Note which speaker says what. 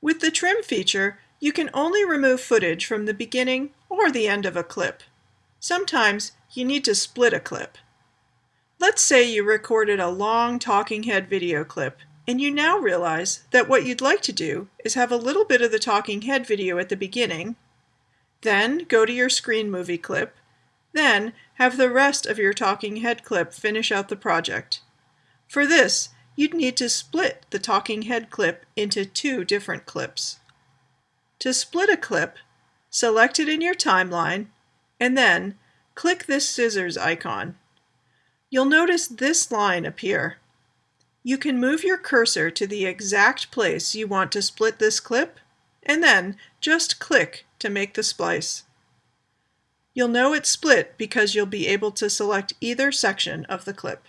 Speaker 1: With the trim feature, you can only remove footage from the beginning or the end of a clip. Sometimes you need to split a clip. Let's say you recorded a long talking head video clip and you now realize that what you'd like to do is have a little bit of the talking head video at the beginning, then go to your screen movie clip, then have the rest of your talking head clip finish out the project. For this, you'd need to split the talking head clip into two different clips. To split a clip, select it in your timeline, and then click this scissors icon. You'll notice this line appear. You can move your cursor to the exact place you want to split this clip, and then just click to make the splice. You'll know it's split because you'll be able to select either section of the clip.